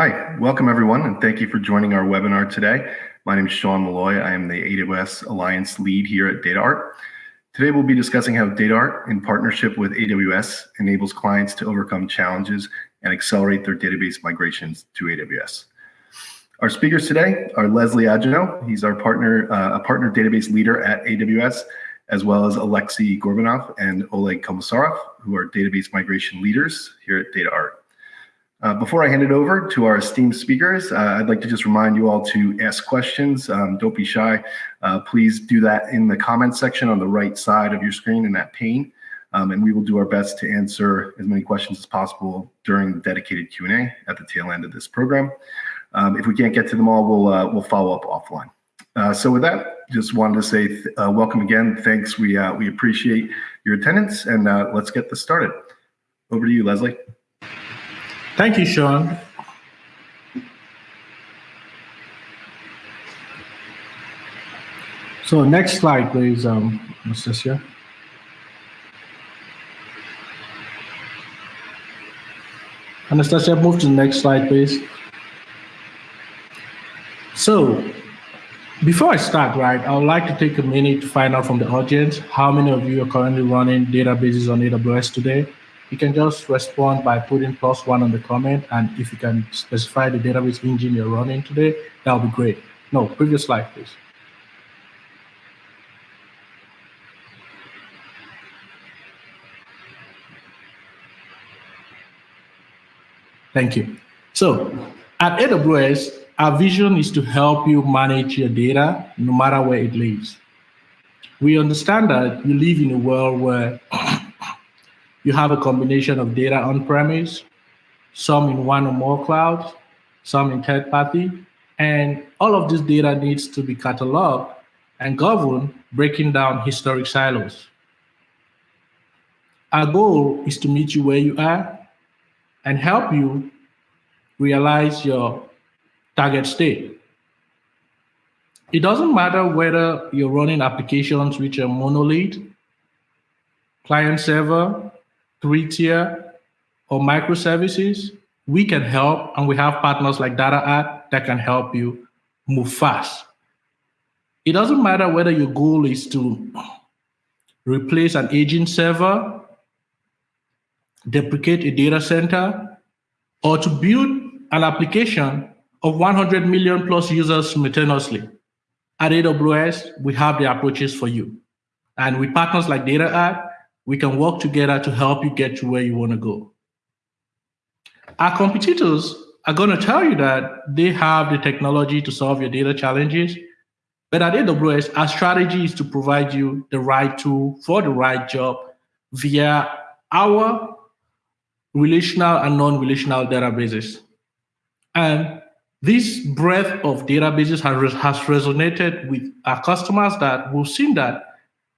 Hi, welcome everyone, and thank you for joining our webinar today. My name is Sean Malloy. I am the AWS Alliance lead here at DataArt. Today we'll be discussing how DataArt, in partnership with AWS, enables clients to overcome challenges and accelerate their database migrations to AWS. Our speakers today are Leslie Agenau. He's our partner, uh, a partner database leader at AWS, as well as Alexei Gorbanov and Oleg Komisarov, who are database migration leaders here at DataArt. Uh, before I hand it over to our esteemed speakers, uh, I'd like to just remind you all to ask questions. Um, don't be shy. Uh, please do that in the comments section on the right side of your screen in that pane. Um, and we will do our best to answer as many questions as possible during the dedicated Q&A at the tail end of this program. Um, if we can't get to them all, we'll, uh, we'll follow up offline. Uh, so with that, just wanted to say uh, welcome again. Thanks. We, we appreciate your attendance and let's get this started. Over to you, Leslie. Thank you, Sean. So next slide, please, um, Anastasia. Anastasia, move to the next slide, please. So before I start, right, I would like to take a minute to find out from the audience how many of you are currently running databases on AWS today you can just respond by putting plus one on the comment. And if you can specify the database engine you're running today, that would be great. No, previous slide, please. Thank you. So at AWS, our vision is to help you manage your data no matter where it lives. We understand that you live in a world where you have a combination of data on-premise, some in one or more clouds, some in third party, and all of this data needs to be cataloged and governed, breaking down historic silos. Our goal is to meet you where you are and help you realize your target state. It doesn't matter whether you're running applications which are monolith, client server, three-tier, or microservices, we can help, and we have partners like DataArt that can help you move fast. It doesn't matter whether your goal is to replace an aging server, deprecate a data center, or to build an application of 100 million plus users simultaneously. At AWS, we have the approaches for you. And with partners like DataArt, we can work together to help you get to where you want to go. Our competitors are going to tell you that they have the technology to solve your data challenges. But at AWS, our strategy is to provide you the right tool for the right job via our relational and non-relational databases. And this breadth of databases has, has resonated with our customers that we've seen that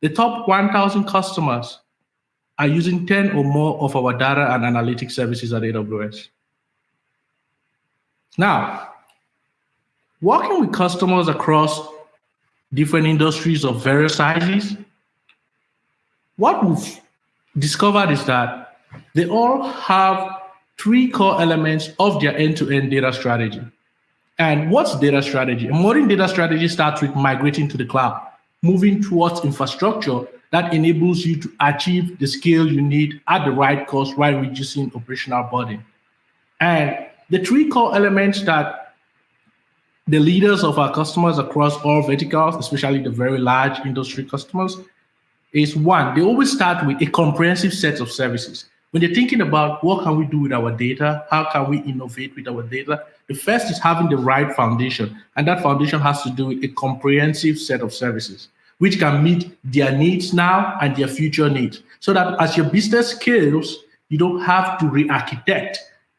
the top 1,000 customers are using 10 or more of our data and analytics services at AWS. Now, working with customers across different industries of various sizes, what we've discovered is that they all have three core elements of their end-to-end -end data strategy. And what's data strategy? A modern data strategy starts with migrating to the cloud, moving towards infrastructure that enables you to achieve the scale you need at the right cost while reducing operational burden. And the three core elements that the leaders of our customers across all verticals, especially the very large industry customers, is one, they always start with a comprehensive set of services. When they're thinking about what can we do with our data, how can we innovate with our data, the first is having the right foundation. And that foundation has to do with a comprehensive set of services which can meet their needs now and their future needs. So that as your business scales, you don't have to re-architect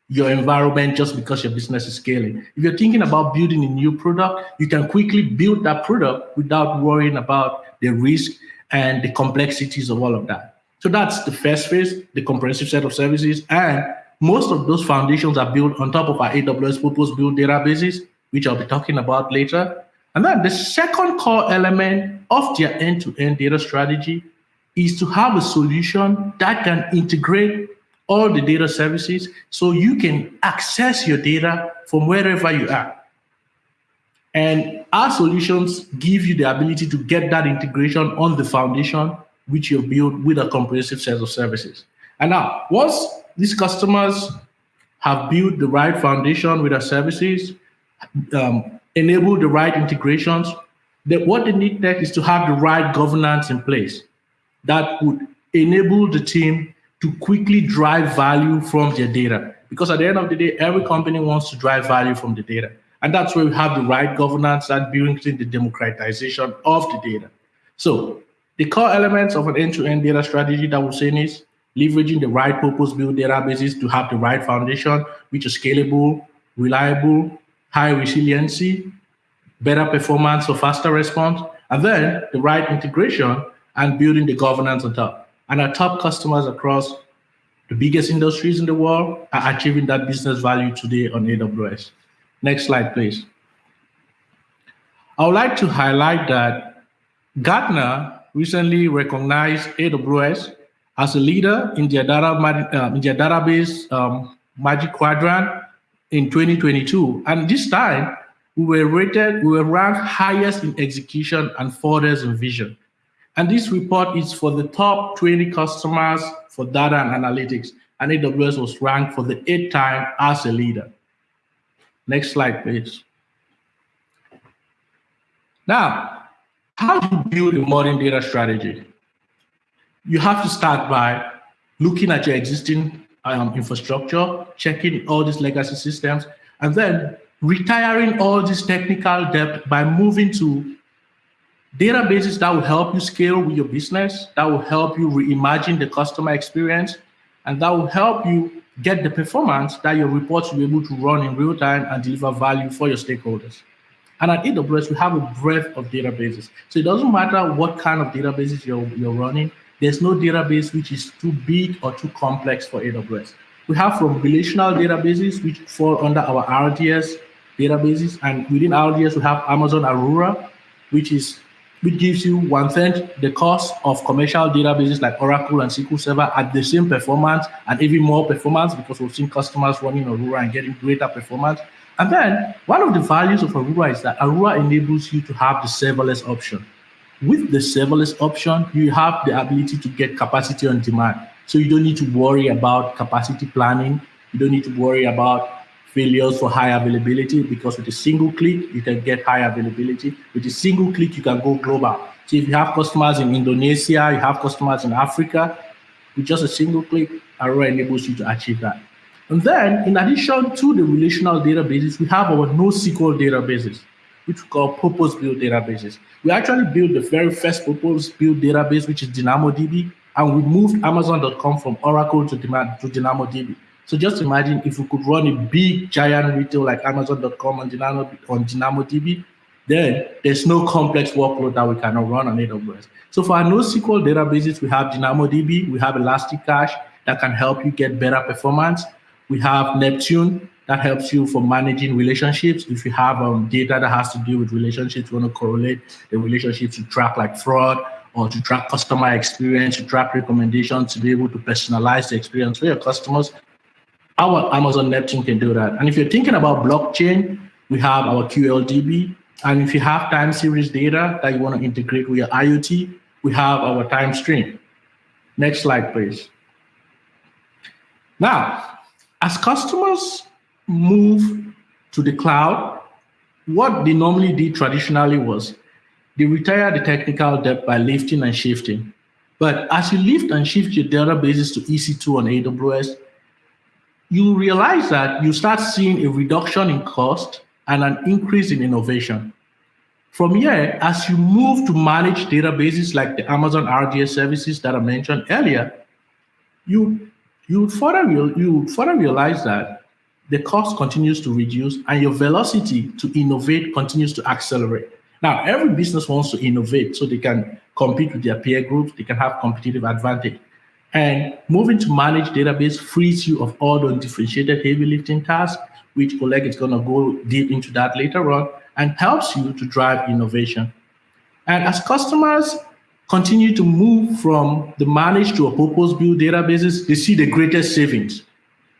your environment just because your business is scaling. If you're thinking about building a new product, you can quickly build that product without worrying about the risk and the complexities of all of that. So that's the first phase, the comprehensive set of services. And most of those foundations are built on top of our AWS purpose-built databases, which I'll be talking about later. And then the second core element of their end-to-end -end data strategy is to have a solution that can integrate all the data services so you can access your data from wherever you are. And our solutions give you the ability to get that integration on the foundation which you've built with a comprehensive set of services. And now, once these customers have built the right foundation with our services, um, enable the right integrations, that what they need next is to have the right governance in place that would enable the team to quickly drive value from their data. Because at the end of the day, every company wants to drive value from the data. And that's where we have the right governance that brings in the democratization of the data. So the core elements of an end-to-end data strategy that we're saying is leveraging the right purpose-built databases to have the right foundation, which is scalable, reliable, high resiliency, better performance or faster response, and then the right integration and building the governance on top. And our top customers across the biggest industries in the world are achieving that business value today on AWS. Next slide, please. I would like to highlight that Gartner recently recognized AWS as a leader in their, data, uh, in their database um, Magic Quadrant in 2022. And this time, we were rated, we were ranked highest in execution and furthest in vision. And this report is for the top 20 customers for data and analytics. And AWS was ranked for the eighth time as a leader. Next slide, please. Now, how do you build a modern data strategy? You have to start by looking at your existing um, infrastructure, checking all these legacy systems, and then retiring all this technical debt by moving to databases that will help you scale with your business, that will help you reimagine the customer experience, and that will help you get the performance that your reports will be able to run in real time and deliver value for your stakeholders. And at AWS, we have a breadth of databases. So it doesn't matter what kind of databases you're, you're running, there's no database which is too big or too complex for AWS. We have from relational databases, which fall under our RDS databases. And within RDS, we have Amazon Aurora, which is which gives you one third the cost of commercial databases like Oracle and SQL Server at the same performance and even more performance because we've seen customers running Aurora and getting greater performance. And then one of the values of Aurora is that Aurora enables you to have the serverless option. With the serverless option, you have the ability to get capacity on demand. So you don't need to worry about capacity planning. You don't need to worry about failures for high availability because with a single click, you can get high availability. With a single click, you can go global. So if you have customers in Indonesia, you have customers in Africa, with just a single click, Aurora enables you to achieve that. And then in addition to the relational databases, we have our NoSQL databases, which we call purpose-built databases. We actually built the very first purpose-built database, which is DynamoDB, and we moved Amazon.com from Oracle to, DynamoDB. So just imagine if we could run a big giant retail like Amazon.com on Dynamo on DynamoDB, then there's no complex workload that we cannot run on AWS. So for our NoSQL databases, we have DynamoDB, we have Elasticache that can help you get better performance. We have Neptune that helps you for managing relationships. If you have um, data that has to do with relationships, you want to correlate the relationships to track like fraud or to track customer experience, to track recommendations, to be able to personalize the experience for your customers, our Amazon Neptune can do that. And if you're thinking about blockchain, we have our QLDB. And if you have time series data that you want to integrate with your IoT, we have our Timestream. Next slide, please. Now, as customers move to the cloud, what they normally did traditionally was they retire the technical debt by lifting and shifting. But as you lift and shift your databases to EC2 on AWS, you realize that you start seeing a reduction in cost and an increase in innovation. From here, as you move to manage databases like the Amazon RDS services that I mentioned earlier, you, you, further, you further realize that the cost continues to reduce and your velocity to innovate continues to accelerate. Now, every business wants to innovate so they can compete with their peer groups, they can have competitive advantage. And moving to manage database frees you of all the differentiated heavy lifting tasks, which Oleg is going to go deep into that later on, and helps you to drive innovation. And as customers continue to move from the managed to a purpose-built databases, they see the greatest savings,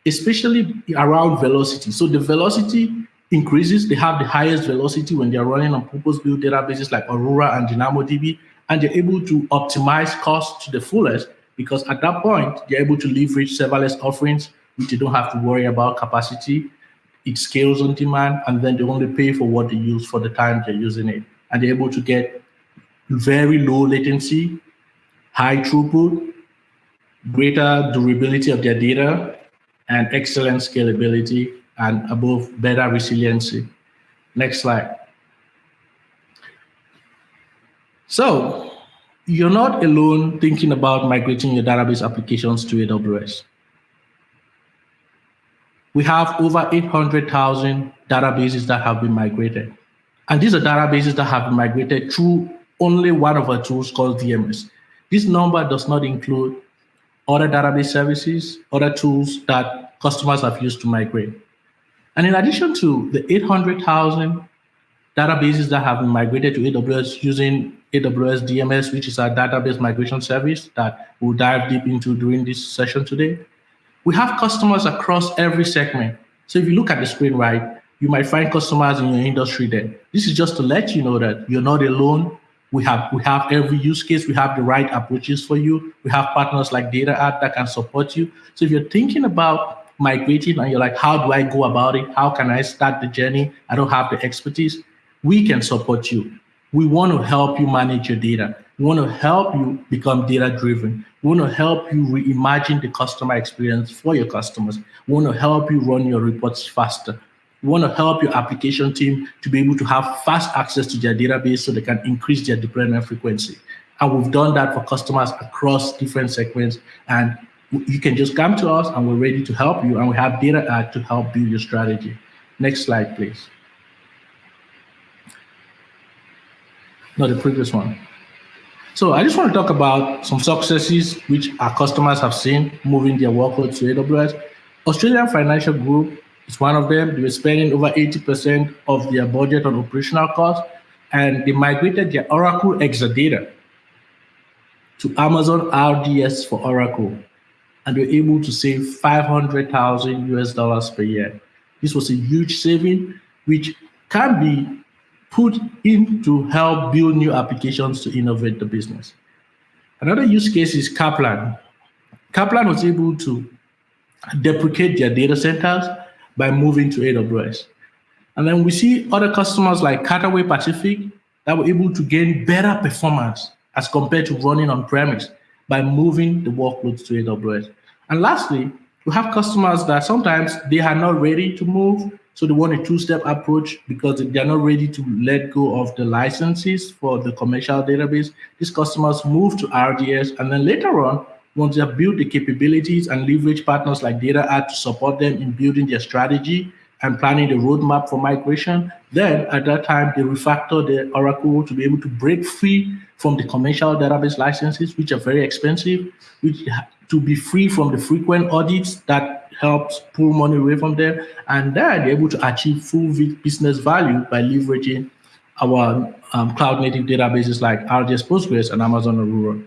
especially around velocity. So the velocity increases, they have the highest velocity when they're running on purpose-built databases like Aurora and DynamoDB, and they're able to optimize costs to the fullest because at that point, they're able to leverage serverless offerings, which they don't have to worry about capacity. It scales on demand, and then they only pay for what they use for the time they're using it. And they're able to get very low latency, high throughput, greater durability of their data, and excellent scalability, and above better resiliency. Next slide. So you're not alone thinking about migrating your database applications to AWS. We have over 800,000 databases that have been migrated. And these are databases that have been migrated through only one of our tools called DMS. This number does not include other database services, other tools that customers have used to migrate. And in addition to the 800,000 databases that have been migrated to AWS using AWS DMS, which is our database migration service that we'll dive deep into during this session today. We have customers across every segment. So if you look at the screen right, you might find customers in your industry there. This is just to let you know that you're not alone. We have we have every use case. We have the right approaches for you. We have partners like Data DataArt that can support you. So if you're thinking about migrating and you're like, how do I go about it? How can I start the journey? I don't have the expertise. We can support you. We want to help you manage your data. We want to help you become data driven. We want to help you reimagine the customer experience for your customers. We want to help you run your reports faster. We want to help your application team to be able to have fast access to their database so they can increase their deployment frequency. And we've done that for customers across different segments. And you can just come to us and we're ready to help you. And we have DataArt uh, to help build your strategy. Next slide, please. The previous one. So I just want to talk about some successes which our customers have seen moving their workloads to AWS. Australian Financial Group is one of them. They were spending over 80% of their budget on operational costs, and they migrated their Oracle Exadata to Amazon RDS for Oracle, and they were able to save 500,000 US dollars per year. This was a huge saving, which can be put in to help build new applications to innovate the business. Another use case is Kaplan. Kaplan was able to deprecate their data centers by moving to AWS. And then we see other customers like Cathay Pacific that were able to gain better performance as compared to running on premise by moving the workloads to AWS. And lastly, we have customers that sometimes they are not ready to move so they want a two-step approach because they're not ready to let go of the licenses for the commercial database. These customers move to RDS, and then later on, once they have built the capabilities and leverage partners like DataArt to support them in building their strategy and planning the roadmap for migration, then at that time, they refactor the Oracle to be able to break free from the commercial database licenses, which are very expensive, which to be free from the frequent audits that helps pull money away from them. And then they're able to achieve full business value by leveraging our um, cloud native databases like RDS Postgres and Amazon Aurora.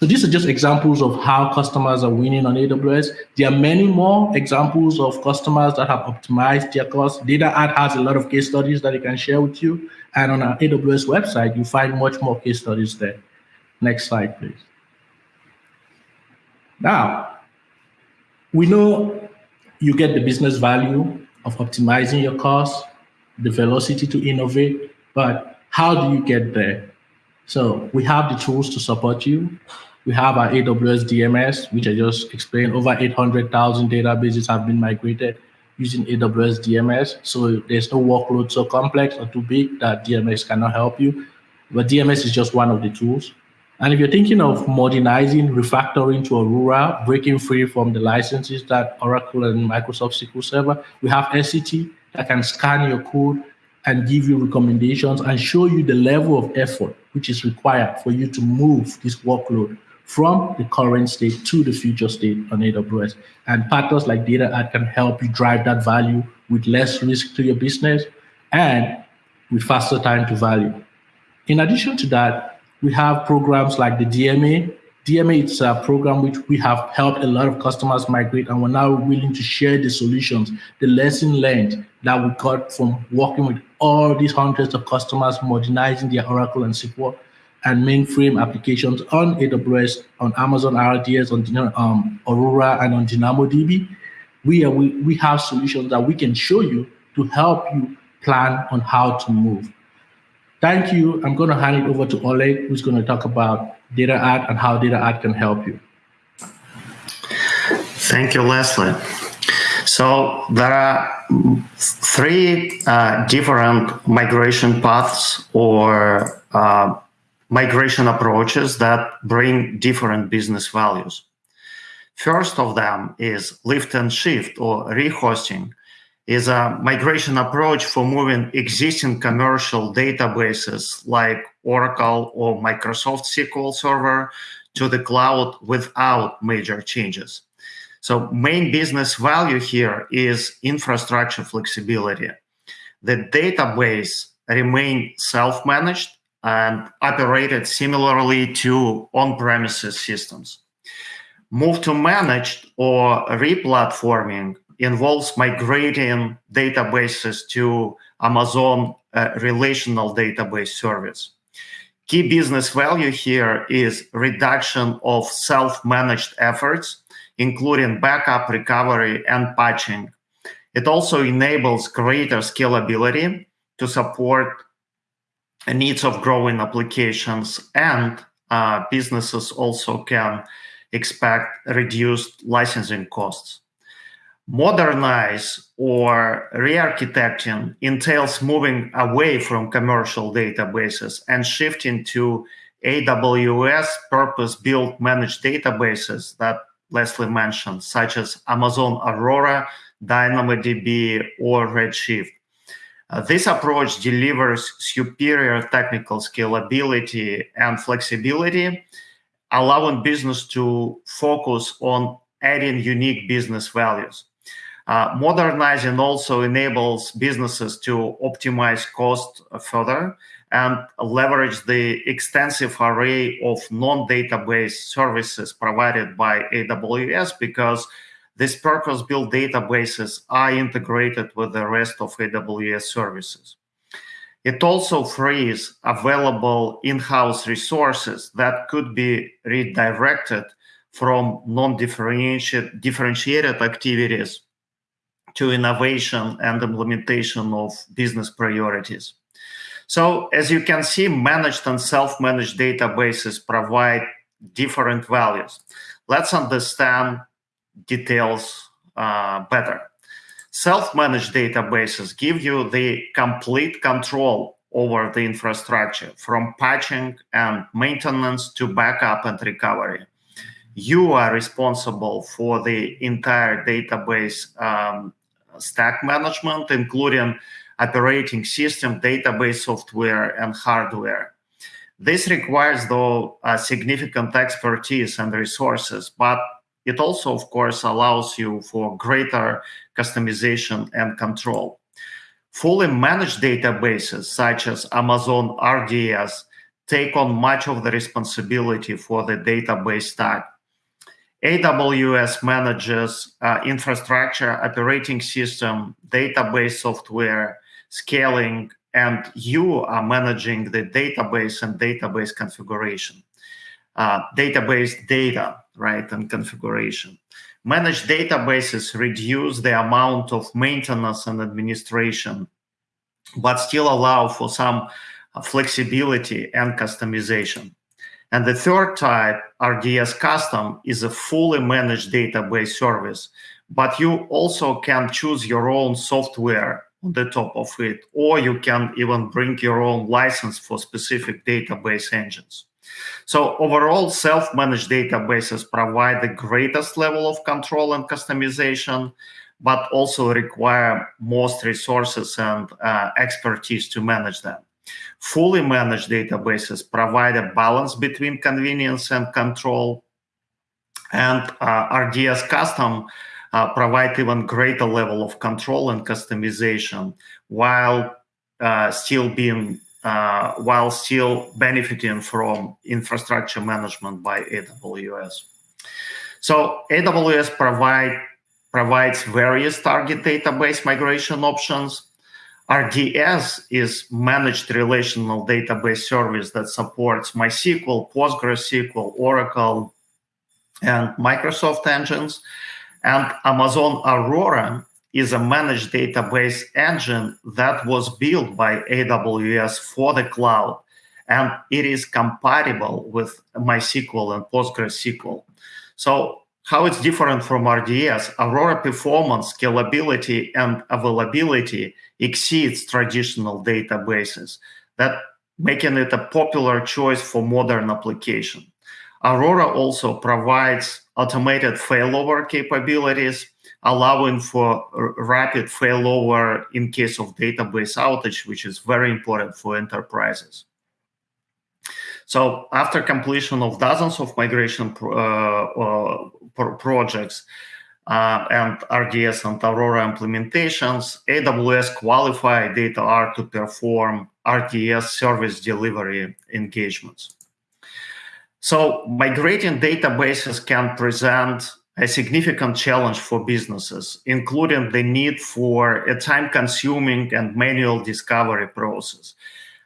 So these are just examples of how customers are winning on AWS. There are many more examples of customers that have optimized their costs. DataArt has a lot of case studies that it can share with you. And on our AWS website, you find much more case studies there. Next slide, please. Now, we know you get the business value of optimizing your costs, the velocity to innovate, but how do you get there? So we have the tools to support you. We have our AWS DMS, which I just explained. Over 800,000 databases have been migrated using AWS DMS. So there's no workload so complex or too big that DMS cannot help you. But DMS is just one of the tools. And if you're thinking of modernizing, refactoring to Aurora, breaking free from the licenses that Oracle and Microsoft SQL Server, we have SCT that can scan your code and give you recommendations and show you the level of effort which is required for you to move this workload from the current state to the future state on AWS. And partners like DataArt can help you drive that value with less risk to your business and with faster time to value. In addition to that, We have programs like the DMA. DMA is a program which we have helped a lot of customers migrate, and we're now willing to share the solutions, the lesson learned that we got from working with all these hundreds of customers modernizing their Oracle and SQL and mainframe applications on AWS, on Amazon RDS, on um, Aurora, and on DynamoDB. We, are, we, we have solutions that we can show you to help you plan on how to move. Thank you. I'm going to hand it over to Oleg, who's going to talk about DataArt and how DataArt can help you. Thank you, Leslie. So there are three uh, different migration paths or uh, migration approaches that bring different business values. First of them is lift and shift or rehosting is a migration approach for moving existing commercial databases like Oracle or Microsoft SQL Server to the cloud without major changes. So main business value here is infrastructure flexibility. The database remain self-managed and operated similarly to on-premises systems. Move to managed or replatforming involves migrating databases to Amazon uh, relational database service. Key business value here is reduction of self-managed efforts, including backup, recovery, and patching. It also enables greater scalability to support needs of growing applications and uh, businesses also can expect reduced licensing costs. Modernize or re-architecting entails moving away from commercial databases and shifting to AWS purpose-built managed databases that Leslie mentioned, such as Amazon Aurora, DynamoDB, or Redshift. Uh, this approach delivers superior technical scalability and flexibility, allowing business to focus on adding unique business values. Uh, modernizing also enables businesses to optimize cost further and leverage the extensive array of non-database services provided by AWS because these purpose-built databases are integrated with the rest of AWS services. It also frees available in-house resources that could be redirected from non-differentiated activities to innovation and implementation of business priorities. So as you can see, managed and self-managed databases provide different values. Let's understand details uh, better. Self-managed databases give you the complete control over the infrastructure from patching and maintenance to backup and recovery. You are responsible for the entire database um, stack management, including operating system, database software, and hardware. This requires, though, significant expertise and resources, but it also, of course, allows you for greater customization and control. Fully managed databases, such as Amazon RDS, take on much of the responsibility for the database stack AWS manages uh, infrastructure, operating system, database software, scaling, and you are managing the database and database configuration, uh, database data, right, and configuration. Managed databases reduce the amount of maintenance and administration, but still allow for some uh, flexibility and customization. And the third type, RDS Custom, is a fully managed database service, but you also can choose your own software on the top of it, or you can even bring your own license for specific database engines. So overall, self-managed databases provide the greatest level of control and customization, but also require most resources and uh, expertise to manage them. Fully managed databases provide a balance between convenience and control. And uh, RDS Custom uh, provide even greater level of control and customization while uh, still being uh, while still benefiting from infrastructure management by AWS. So AWS provide, provides various target database migration options. RDS is managed relational database service that supports MySQL, PostgreSQL, Oracle, and Microsoft engines. And Amazon Aurora is a managed database engine that was built by AWS for the cloud, and it is compatible with MySQL and PostgreSQL. So how it's different from RDS, Aurora performance, scalability, and availability exceeds traditional databases, that making it a popular choice for modern application. Aurora also provides automated failover capabilities allowing for rapid failover in case of database outage, which is very important for enterprises. So after completion of dozens of migration pro uh, uh, projects uh, and RDS and Aurora implementations, AWS qualified DataArt to perform RDS service delivery engagements. So migrating databases can present a significant challenge for businesses, including the need for a time-consuming and manual discovery process,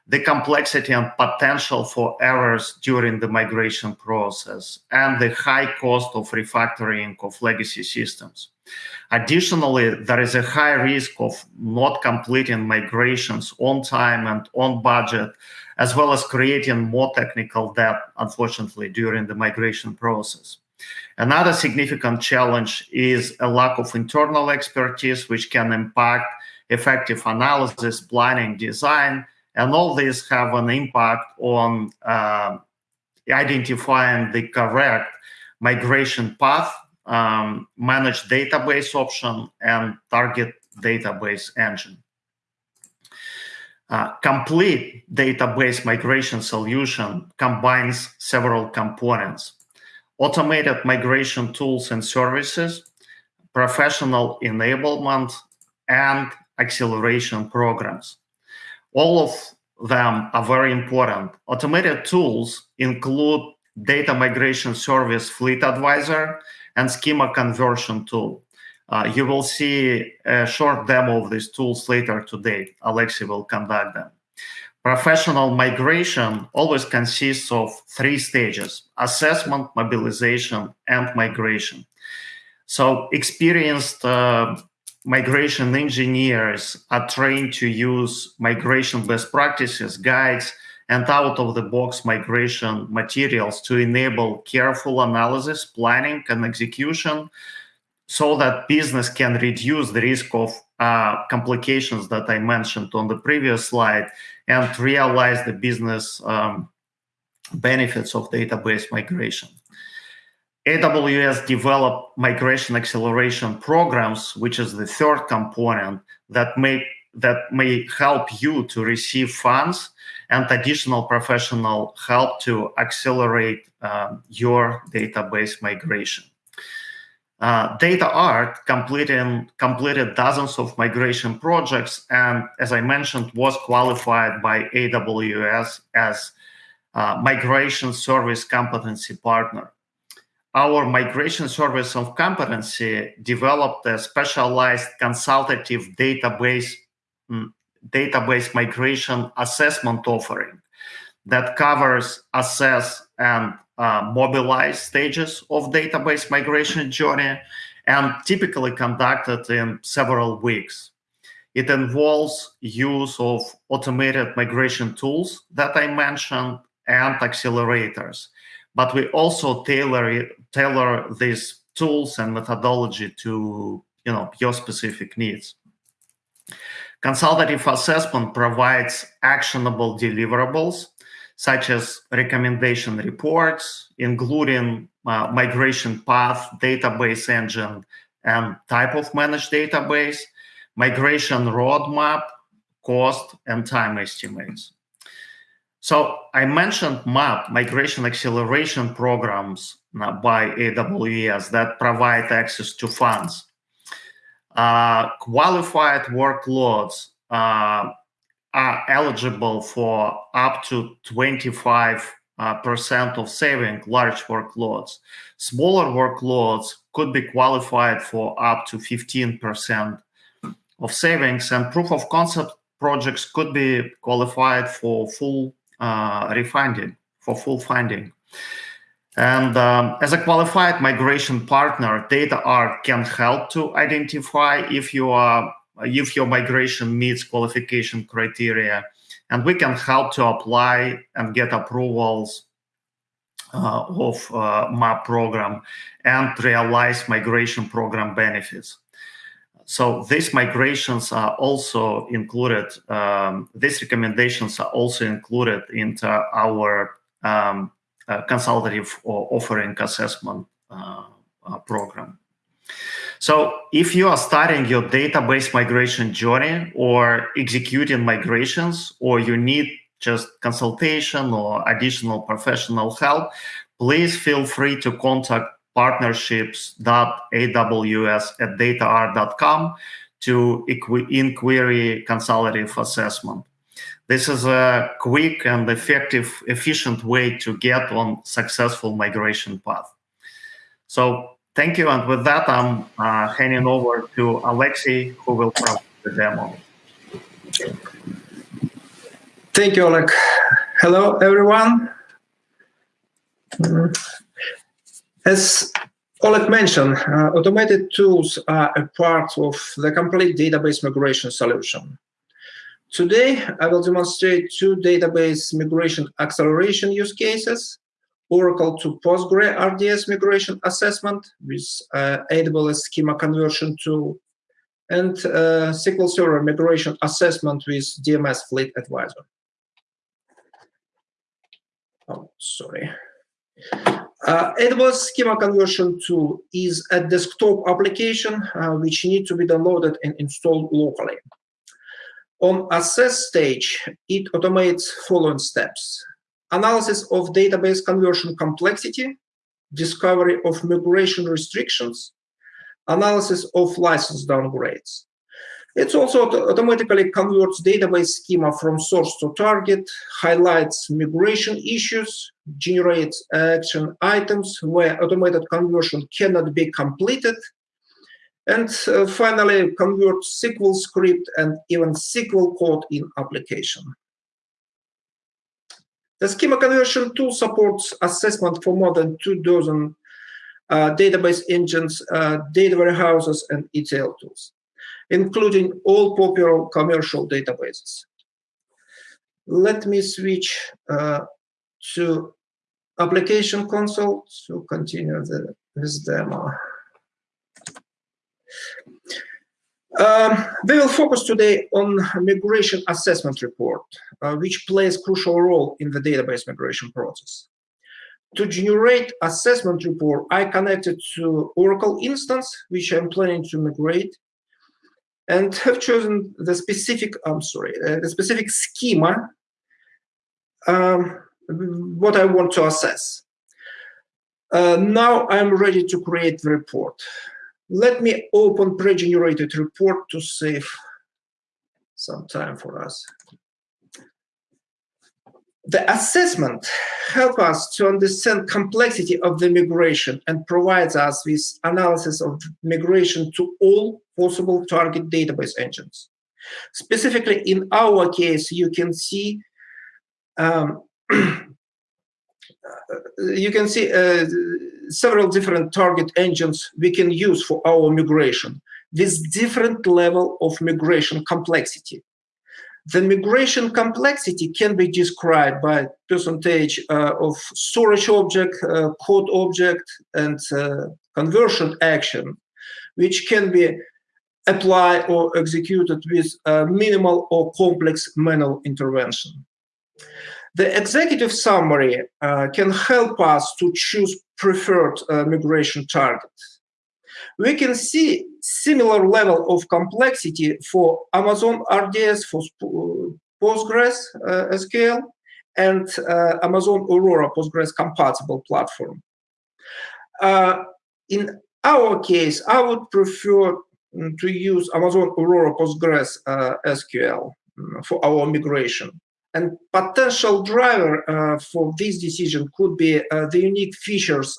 the complexity and potential for errors during the migration process, and the high cost of refactoring of legacy systems. Additionally, there is a high risk of not completing migrations on time and on budget, as well as creating more technical debt, unfortunately, during the migration process. Another significant challenge is a lack of internal expertise, which can impact effective analysis, planning, design, and all these have an impact on uh, identifying the correct migration path, um, managed database option, and target database engine. Uh, complete database migration solution combines several components automated migration tools and services, professional enablement, and acceleration programs. All of them are very important. Automated tools include data migration service Fleet Advisor and schema conversion tool. Uh, you will see a short demo of these tools later today. Alexei will conduct them. Professional migration always consists of three stages, assessment, mobilization, and migration. So experienced uh, migration engineers are trained to use migration best practices, guides, and out-of-the-box migration materials to enable careful analysis, planning, and execution so that business can reduce the risk of uh, complications that I mentioned on the previous slide and realize the business um, benefits of database migration. AWS developed migration acceleration programs, which is the third component that may that may help you to receive funds and additional professional help to accelerate um, your database migration. Uh, DataArt completed, completed dozens of migration projects and, as I mentioned, was qualified by AWS as migration service competency partner. Our migration service of competency developed a specialized consultative database mm, database migration assessment offering that covers assess and uh, mobilized stages of database migration journey and typically conducted in several weeks. It involves use of automated migration tools that I mentioned and accelerators. But we also tailor, tailor these tools and methodology to you know, your specific needs. Consultative assessment provides actionable deliverables such as recommendation reports, including uh, migration path, database engine, and type of managed database, migration roadmap, cost, and time estimates. So I mentioned MAP, Migration Acceleration Programs uh, by AWS that provide access to funds. Uh, qualified workloads uh, are eligible for up to 25 uh, percent of saving large workloads. Smaller workloads could be qualified for up to 15% of savings, and proof of concept projects could be qualified for full refunding, for full funding. And um, as a qualified migration partner, DataArt can help to identify if you are if your migration meets qualification criteria and we can help to apply and get approvals uh, of uh, MAP program and realize migration program benefits. So these migrations are also included, um, these recommendations are also included into our um, uh, consultative offering assessment uh, uh, program. So if you are starting your database migration journey or executing migrations, or you need just consultation or additional professional help, please feel free to contact partnerships.aws at dataart.com to inquiry consultative assessment. This is a quick and effective, efficient way to get on successful migration path. So Thank you. And with that, I'm uh, handing over to Alexei, who will provide the demo. Thank you, Oleg. Hello, everyone. As Oleg mentioned, uh, automated tools are a part of the complete database migration solution. Today, I will demonstrate two database migration acceleration use cases Oracle to Postgre RDS migration assessment with uh, AWS schema conversion tool, and uh, SQL Server migration assessment with DMS Fleet Advisor. Oh, sorry. Uh, AWS schema conversion tool is a desktop application uh, which needs to be downloaded and installed locally. On assess stage, it automates following steps analysis of database conversion complexity, discovery of migration restrictions, analysis of license downgrades. It also automatically converts database schema from source to target, highlights migration issues, generates action items where automated conversion cannot be completed, and uh, finally converts SQL script and even SQL code in application. The schema conversion tool supports assessment for more than two dozen uh, database engines, uh, data warehouses, and ETL tools, including all popular commercial databases. Let me switch uh, to application console to continue the, this demo. Um, we will focus today on migration assessment report, uh, which plays crucial role in the database migration process. To generate assessment report, I connected to Oracle instance, which I'm planning to migrate, and have chosen the specific, I'm sorry, uh, the specific schema, um, what I want to assess. Uh, now I'm ready to create the report. Let me open pre-generated report to save some time for us. The assessment helps us to understand complexity of the migration and provides us with analysis of migration to all possible target database engines. Specifically, in our case, you can see um, you can see uh, several different target engines we can use for our migration with different level of migration complexity. The migration complexity can be described by percentage uh, of storage object, uh, code object, and uh, conversion action, which can be applied or executed with minimal or complex manual intervention. The executive summary uh, can help us to choose preferred uh, migration target. We can see similar level of complexity for Amazon RDS for Postgres uh, SQL and uh, Amazon Aurora Postgres compatible platform. Uh, in our case, I would prefer mm, to use Amazon Aurora Postgres uh, SQL for our migration. And potential driver uh, for this decision could be uh, the unique features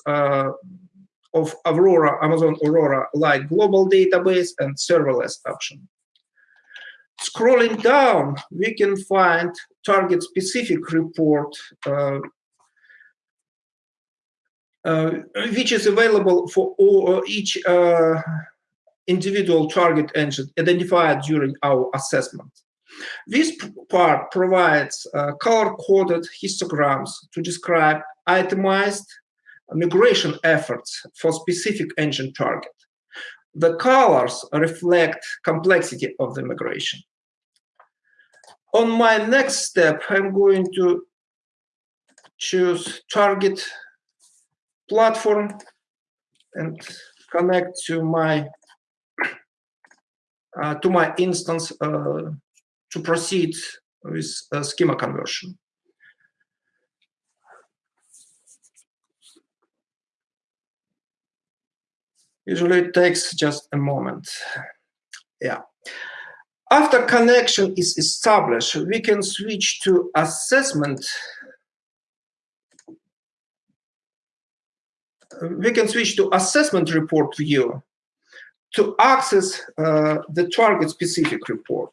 of Aurora, Amazon Aurora, like global database and serverless option. Scrolling down, we can find target-specific report, uh, uh, which is available for all, each uh, individual target engine identified during our assessment. This part provides uh, color-coded histograms to describe itemized migration efforts for specific engine target. The colors reflect complexity of the migration. On my next step, I'm going to choose target platform and connect to my uh, to my instance uh, to proceed with schema conversion. Usually it takes just a moment. Yeah. After connection is established, we can switch to assessment. We can switch to assessment report view to access uh, the target specific report.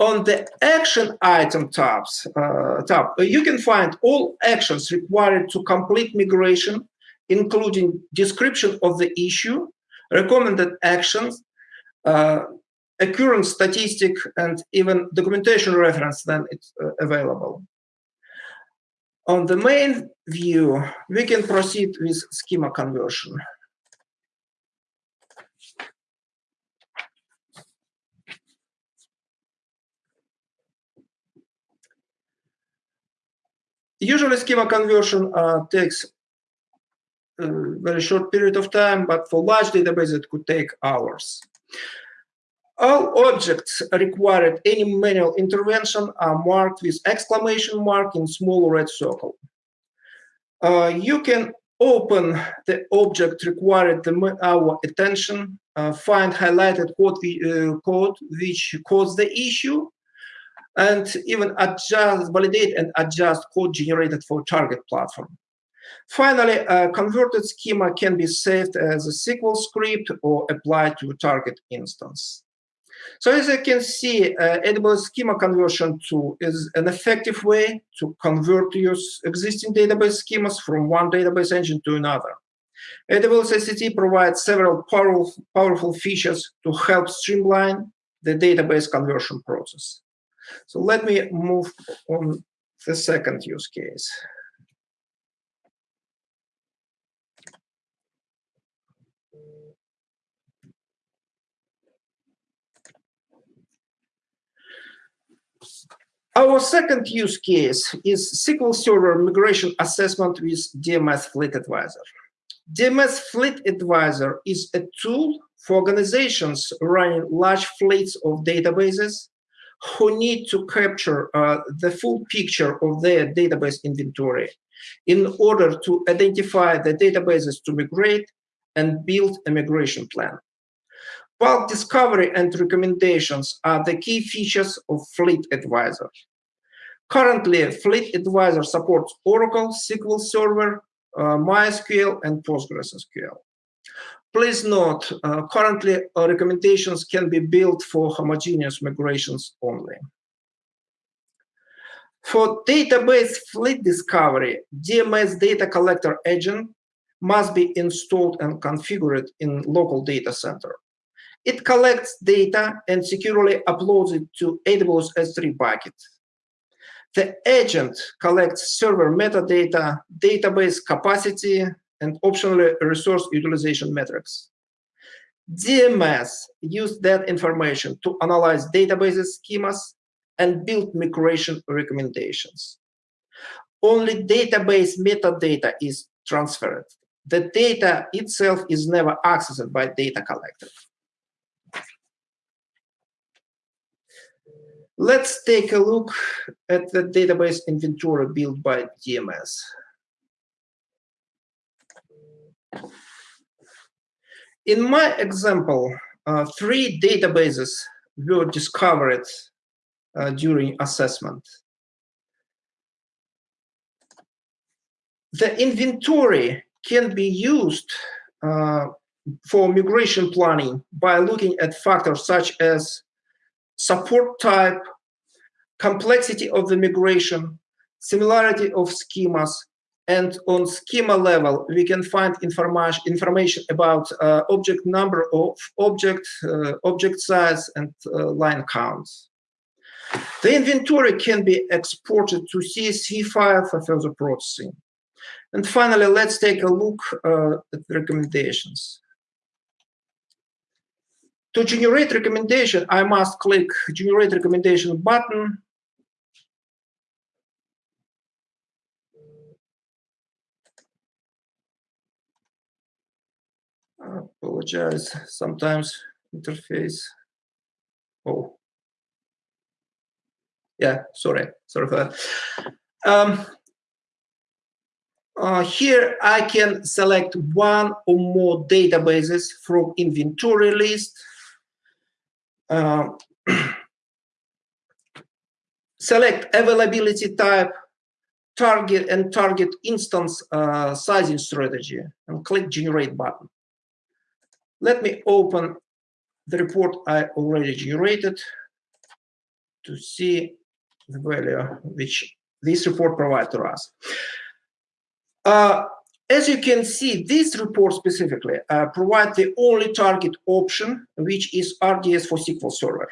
On the action item tabs, uh, tab, you can find all actions required to complete migration, including description of the issue, recommended actions, uh, occurrence statistic, and even documentation reference then it's uh, available. On the main view, we can proceed with schema conversion. Usually schema conversion uh, takes very short period of time, but for large databases, it could take hours. All objects required any manual intervention are marked with exclamation mark in small red circle. Uh, you can open the object required our attention, uh, find highlighted code, uh, code which caused the issue, and even adjust, validate and adjust code generated for target platform. Finally, a converted schema can be saved as a SQL script or applied to a target instance. So as you can see, uh, AWS schema conversion tool is an effective way to convert your existing database schemas from one database engine to another. AWS SCT provides several powerful, powerful features to help streamline the database conversion process. So let me move on to the second use case. Our second use case is SQL Server migration assessment with DMS Fleet Advisor. DMS Fleet Advisor is a tool for organizations running large fleets of databases who need to capture uh, the full picture of their database inventory in order to identify the databases to migrate and build a migration plan. Bulk discovery and recommendations are the key features of Fleet Advisor. Currently, Fleet Advisor supports Oracle, SQL Server, uh, MySQL, and PostgreSQL. Please note, uh, currently uh, recommendations can be built for homogeneous migrations only. For database fleet discovery, DMS data collector agent must be installed and configured in local data center. It collects data and securely uploads it to AWS S3 bucket. The agent collects server metadata, database capacity, and optionally resource utilization metrics. DMS used that information to analyze databases schemas and build migration recommendations. Only database metadata is transferred. The data itself is never accessed by data collector. Let's take a look at the database inventory built by DMS. In my example, uh, three databases were discovered uh, during assessment. The inventory can be used uh, for migration planning by looking at factors such as support type, complexity of the migration, similarity of schemas, and on schema level, we can find information information about uh, object number of object, uh, object size, and uh, line counts. The inventory can be exported to CSV file for further processing. And finally, let's take a look uh, at the recommendations. To generate recommendation, I must click generate recommendation button. I apologize, sometimes interface. Oh. Yeah, sorry, sorry for that. Um, uh, here I can select one or more databases from inventory list. Uh, select availability type, target and target instance uh, sizing strategy and click generate button. Let me open the report I already generated to see the value which this report provides to us. Uh, as you can see, this report specifically uh, provides the only target option, which is RDS for SQL Server.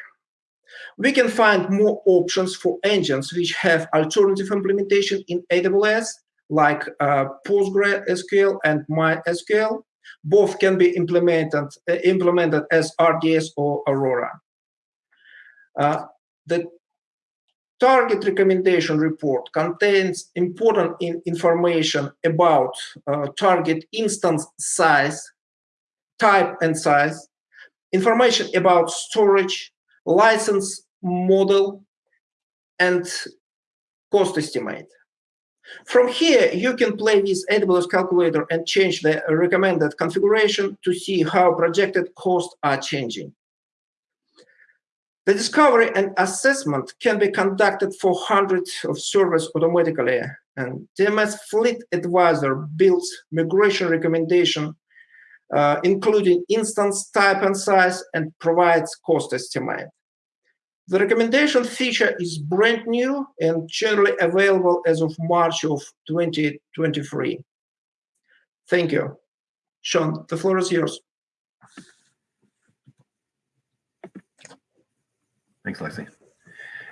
We can find more options for engines which have alternative implementation in AWS, like uh, PostgreSQL and MySQL. Both can be implemented, uh, implemented as RDS or Aurora. Uh, the target recommendation report contains important in information about uh, target instance size, type and size, information about storage, license model, and cost estimate. From here, you can play with AWS calculator and change the recommended configuration to see how projected costs are changing. The discovery and assessment can be conducted for hundreds of servers automatically, and DMS Fleet Advisor builds migration recommendation, uh, including instance type and size, and provides cost estimate. The recommendation feature is brand new and generally available as of March of 2023. Thank you. Sean, the floor is yours. Thanks, Lexi.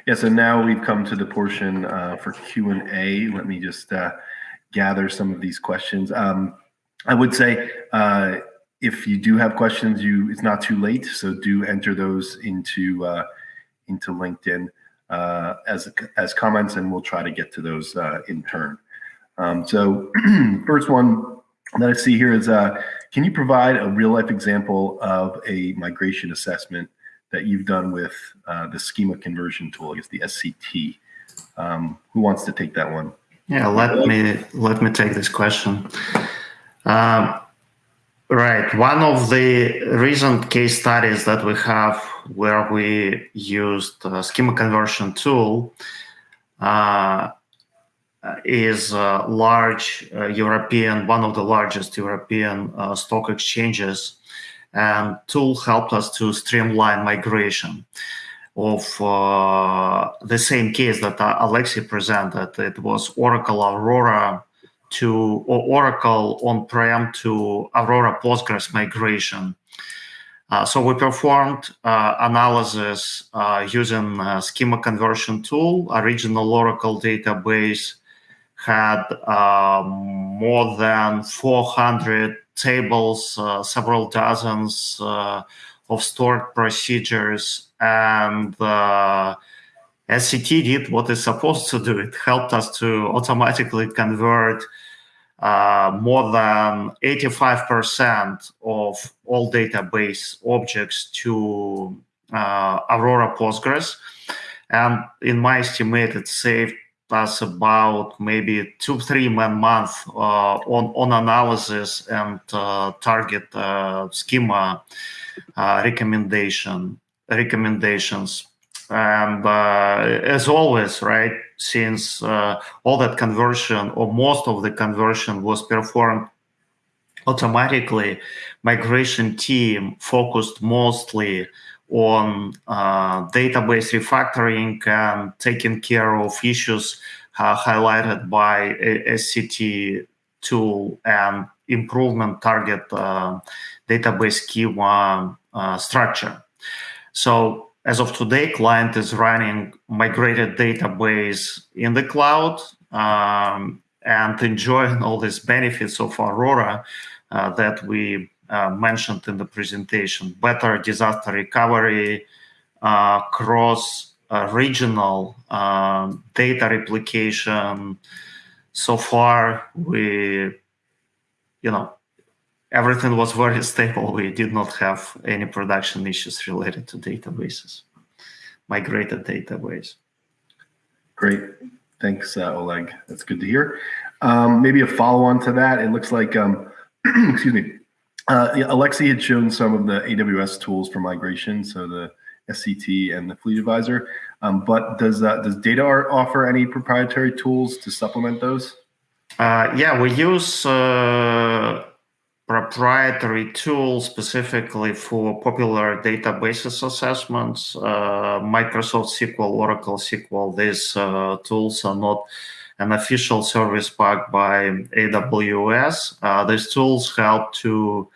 Yeah, so now we've come to the portion uh, for Q&A. Let me just uh, gather some of these questions. Um, I would say uh, if you do have questions, you it's not too late, so do enter those into uh, into LinkedIn uh, as as comments, and we'll try to get to those uh, in turn. Um, so first one that I see here is, can you provide a real life example of a migration assessment that you've done with uh, the schema conversion tool, I guess the SCT. Um, who wants to take that one? Yeah, let me let me take this question. Um, right, one of the recent case studies that we have where we used the schema conversion tool uh, is a large uh, European, one of the largest European uh, stock exchanges and tool helped us to streamline migration of uh, the same case that uh, Alexei presented. It was Oracle Aurora to or Oracle on-prem to Aurora Postgres migration. Uh, so we performed uh, analysis uh, using schema conversion tool. Original Oracle database had uh, more than 400 tables, uh, several dozens uh, of stored procedures, and uh, SCT did what it's supposed to do. It helped us to automatically convert uh, more than 85% of all database objects to uh, Aurora Postgres. And in my estimate, it saved us about maybe two, three month uh, on, on analysis and uh, target uh, schema uh, recommendation recommendations. and uh, as always, right, since uh, all that conversion or most of the conversion was performed automatically, migration team focused mostly on uh, database refactoring and taking care of issues uh, highlighted by SCT tool and improvement target uh, database schema structure. So as of today, client is running migrated database in the cloud um, and enjoying all these benefits of Aurora uh, that we mentioned in the presentation. Better disaster recovery, uh, cross uh, regional um, data replication. So far, we, you know, everything was very stable. We did not have any production issues related to databases, migrated database. Great. Thanks, uh, Oleg. That's good to hear. Um, maybe a follow on to that. It looks like, um, excuse me, uh, Alexei had shown some of the AWS tools for migration, so the SCT and the Fleet Advisor. Um, but does uh, does DataArt offer any proprietary tools to supplement those? Uh, yeah, we use uh, proprietary tools specifically for popular databases assessments. Uh, Microsoft SQL, Oracle SQL. These uh, tools are not an official service pack by AWS. Uh, these tools help to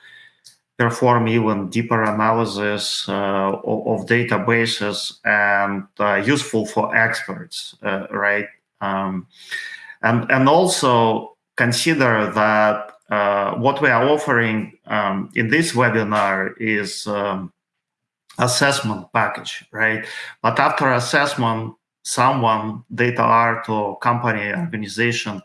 perform even deeper analysis uh, of, databases and uh, useful for experts, uh, right? Um, and, and also consider that uh, what we are offering um, in this webinar is um, assessment package, right? But after assessment, someone, DataArt or company organization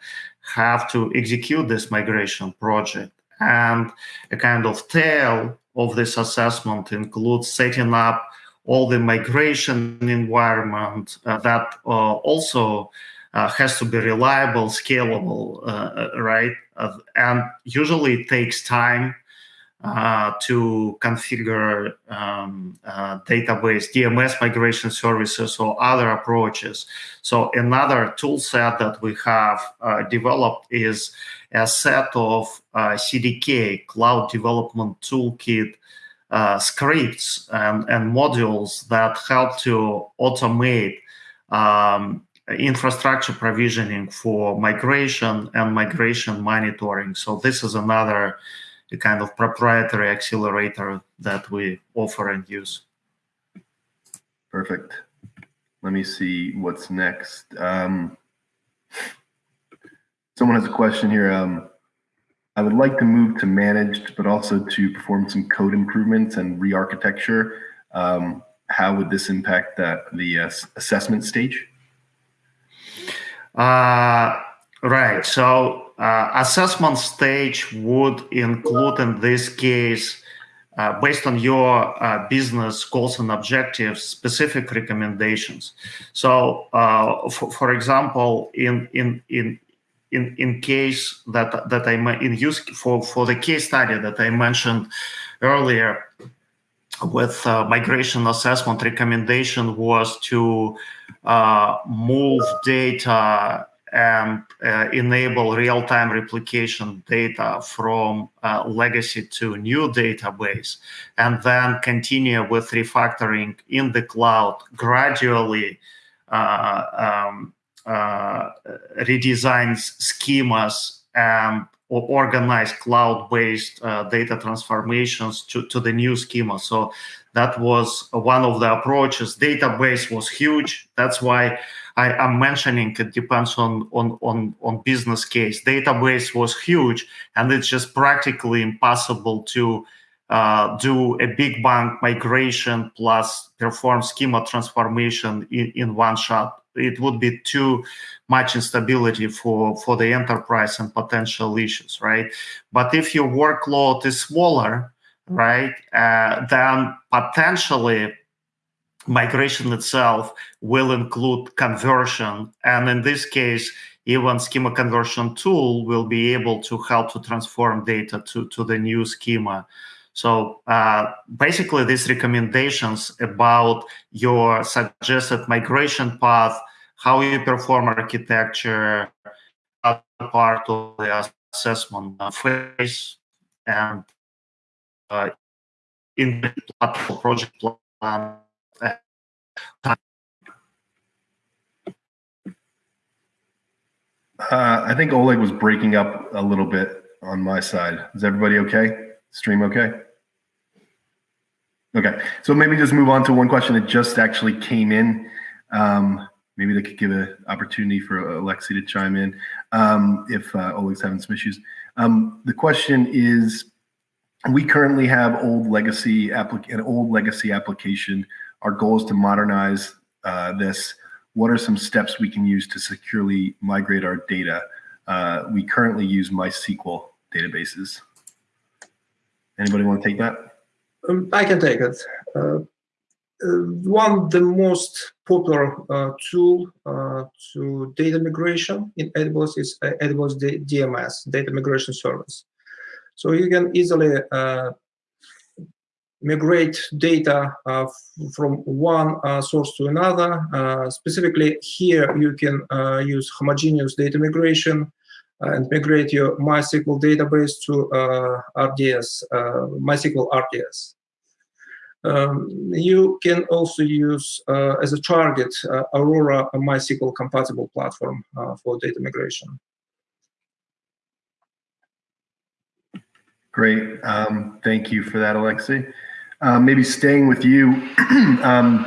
have to execute this migration project. And a kind of tail of this assessment includes setting up all the migration environment uh, that uh, also uh, has to be reliable, scalable, uh, uh, right? Uh, and usually it takes time uh, to configure um, uh, database DMS migration services or other approaches. So another tool set that we have uh, developed is a set of uh, CDK, Cloud Development Toolkit, uh, scripts and, and modules that help to automate um, infrastructure provisioning for migration and migration monitoring. So this is another the kind of proprietary accelerator that we offer and use. Perfect. Let me see what's next. Um, someone has a question here. Um, I would like to move to managed, but also to perform some code improvements and re-architecture. Um, how would this impact that, the uh, assessment stage? Uh, right. So uh, assessment stage would include in this case uh, based on your uh, business goals and objectives specific recommendations. So uh, for, for example in in in in, in case that that I in use for for the case study that I mentioned earlier with uh, migration assessment recommendation was to uh, move data and uh, enable real-time replication data from uh, legacy to new database, and then continue with refactoring in the cloud gradually uh, um, uh, redesigns schemas and organize cloud-based uh, data transformations to, to the new schema. So that was one of the approaches. Database was huge. That's why I am mentioning it depends on, on, on, on business case. Database was huge, and it's just practically impossible to uh, do a big bang migration plus perform schema transformation in, in one shot. It would be too much instability for, for the enterprise and potential issues, right? But if your workload is smaller, right, uh, then potentially migration itself will include conversion. And in this case, even schema conversion tool will be able to help to transform data to, to the new schema. So uh, basically, these recommendations about your suggested migration path, how you perform architecture, part of the assessment phase, and uh, in the project plan. Uh, I think Oleg was breaking up a little bit on my side. Is everybody okay? Stream okay? Okay, so maybe just move on to one question that just actually came in. Um, maybe they could give an opportunity for Alexi to chime in um, if uh, Oleg's having some issues. Um, the question is, we currently have old legacy applic an old legacy application. Our goal is to modernize uh, this. What are some steps we can use to securely migrate our data? Uh, we currently use MySQL databases. Anybody want to take that? Um, I can take it. Uh, uh, one the most popular uh, tool uh, to data migration in AWS is AWS DMS, Data Migration Service. So you can easily uh, migrate data uh, from one source to another. specifically here, you can use homogeneous data migration and migrate your MySQL database to RDS, MySQL RDS. Um, you can also use uh, as a target uh, Aurora, a MySQL compatible platform uh, for data migration. Great. Um, thank you for that, Alexi. Uh, maybe staying with you. um,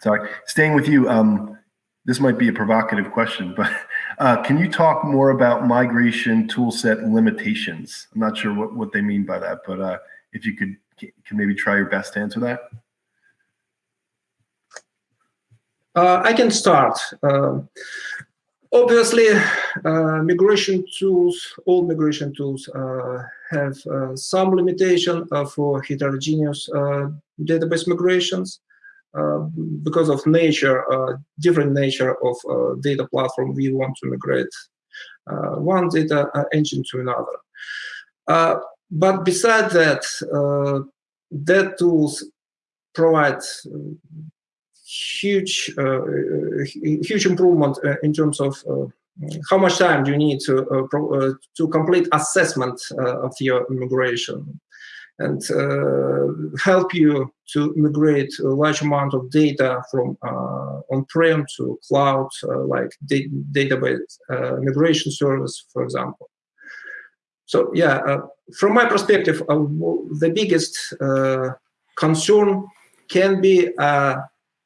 sorry, staying with you. Um, this might be a provocative question, but uh, can you talk more about migration toolset limitations? I'm not sure what, what they mean by that, but uh, if you could can maybe try your best to answer that? Uh, I can start. Uh, obviously, uh, migration tools, all migration tools uh, have uh, some limitation uh, for heterogeneous database migrations because of nature, different nature of data platform we want to migrate one data engine to another. But besides that, uh, that tools provide huge, uh, huge improvement uh, in terms of uh, how much time do you need to uh, pro, to complete assessment of your migration and help you to migrate a large amount of data from on-prem to cloud, like da database migration service, for example. So yeah, uh, from my perspective, uh, the biggest uh, concern can be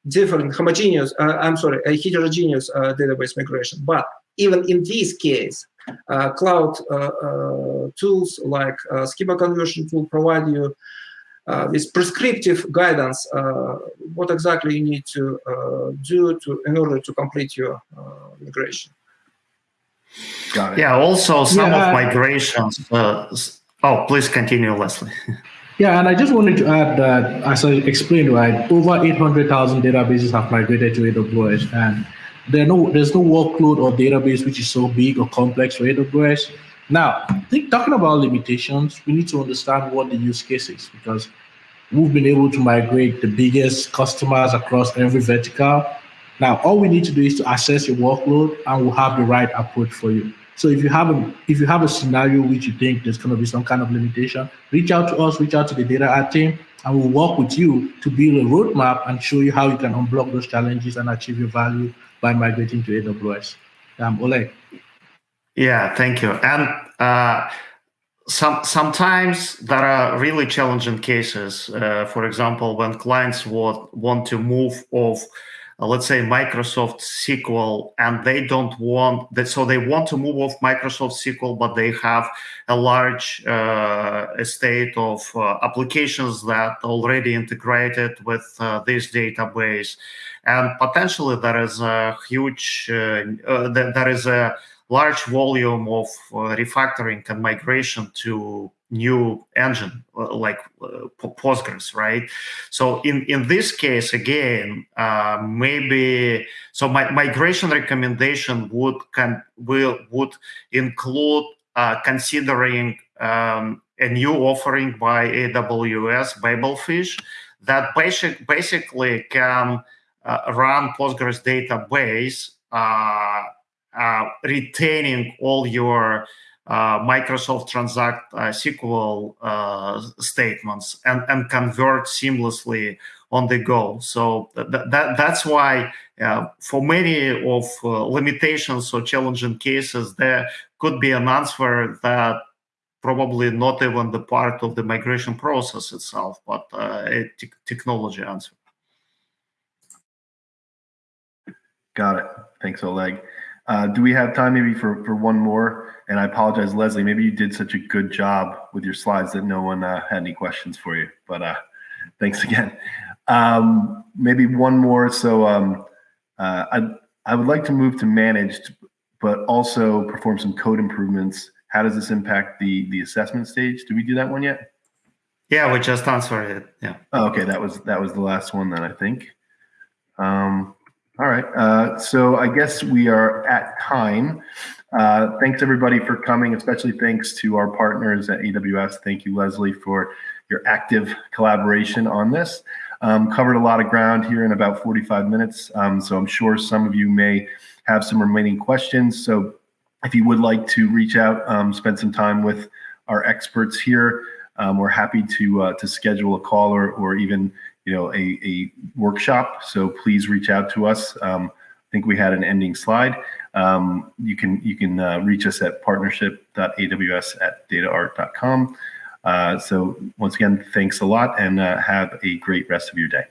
different homogeneous, I'm sorry, a heterogeneous database migration. But even in this case, uh, cloud uh, uh, tools like schema conversion tool provide you this prescriptive guidance, what exactly you need to do to in order to complete your migration. Got it. Yeah, also some yeah, of migrations. Uh, oh, please continue, Leslie. Yeah, and I just wanted to add that, as I explained, right, over 800,000 databases have migrated to AWS, and there no, there's no workload or database which is so big or complex for AWS. Now, think talking about limitations, we need to understand what the use case is because we've been able to migrate the biggest customers across every vertical now, all we need to do is to assess your workload and we'll have the right approach for you. So if you have a if you have a scenario which you think there's going to be some kind of limitation, reach out to us, reach out to the DataArt team, and we'll work with you to build a roadmap and show you how you can unblock those challenges and achieve your value by migrating to AWS. Um, Oleg. Yeah, thank you. And uh, some sometimes there are really challenging cases. Uh, for example, when clients want want to move off uh, let's say Microsoft SQL, and they don't want that. So they want to move off Microsoft SQL, but they have a large uh, estate of uh, applications that already integrated with uh, this database, and potentially there is a huge, uh, uh, there is a large volume of refactoring and migration to new engine uh, like uh, postgres right? So in in this case again uh, maybe so my migration recommendation would can will would include uh, considering um, a new offering by AWS, Babelfish, that basic, basically can uh, run Postgres database, uh, retaining all your Microsoft Transact uh, SQL uh, statements and, and convert seamlessly on the go. So th that that's why for many of limitations or challenging cases, there could be an answer that probably not even the part of the migration process itself, but uh, a te technology answer. Got it. Thanks, Oleg. Uh, do we have time maybe for, for one more? And I apologize, Leslie, maybe you did such a good job with your slides that no one uh, had any questions for you, but uh, thanks again. Um, maybe one more. So um, uh, I, I would like to move to managed, but also perform some code improvements how does this impact the the assessment stage? Did we do that one yet? Yeah, we just answered it. Yeah. Oh, okay, that was that was the last one then I think. Um, all right, uh, so I guess we are at time. Uh, thanks everybody for coming, especially thanks to our partners at AWS. Thank you, Leslie, for your active collaboration on this. Um, covered a lot of ground here in about 45 minutes, um, so I'm sure some of you may have some remaining questions. So if you would like to reach out, um, spend some time with our experts here, um, we're happy to uh, to schedule a call or, or even you know a, a workshop. So please reach out to us. Um, I think we had an ending slide. Um, you can you can uh, reach us at partnership.aws at dataart.com. Uh, so once again, thanks a lot and uh, have a great rest of your day.